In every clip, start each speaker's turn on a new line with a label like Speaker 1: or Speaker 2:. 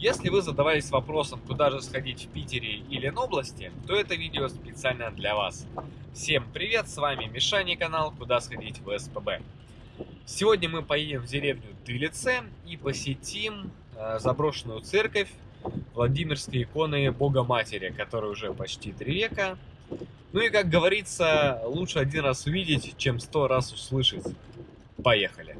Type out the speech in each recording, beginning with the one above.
Speaker 1: Если вы задавались вопросом, куда же сходить в Питере и Ленобласти, то это видео специально для вас. Всем привет, с вами Мишани канал «Куда сходить в СПБ». Сегодня мы поедем в деревню Дылице и посетим э, заброшенную церковь Владимирской иконы Бога Матери, которая уже почти три века. Ну и, как говорится, лучше один раз увидеть, чем сто раз услышать. Поехали!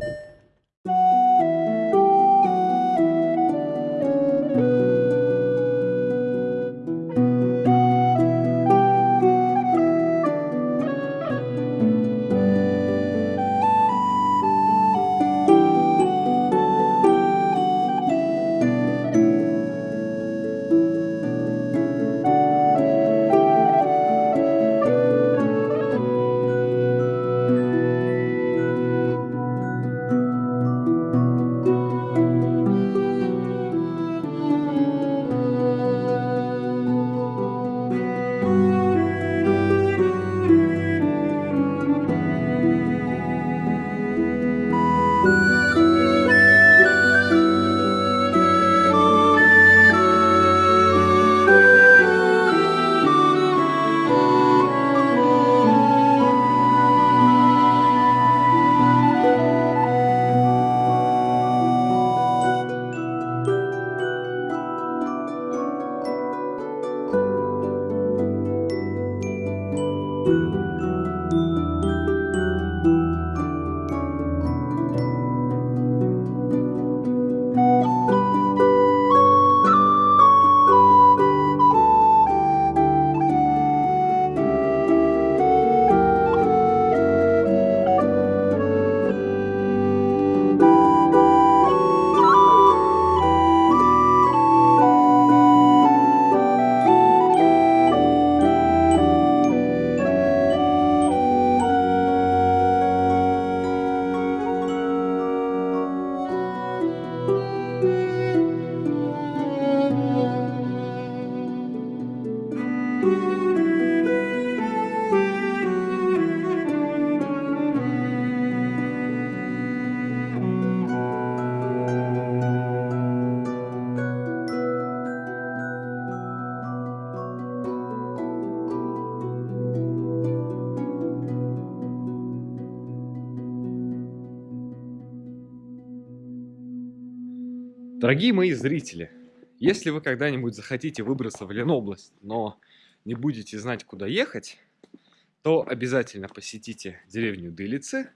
Speaker 1: Дорогие мои зрители, если вы когда-нибудь захотите выбраться в Ленобласть, но не будете знать, куда ехать, то обязательно посетите деревню Дылицы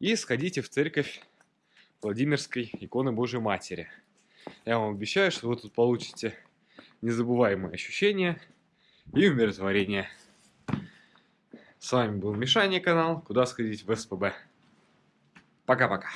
Speaker 1: и сходите в церковь Владимирской иконы Божьей Матери. Я вам обещаю, что вы тут получите незабываемые ощущения и умиротворение. С вами был Мишаня канал «Куда сходить в СПБ». Пока-пока.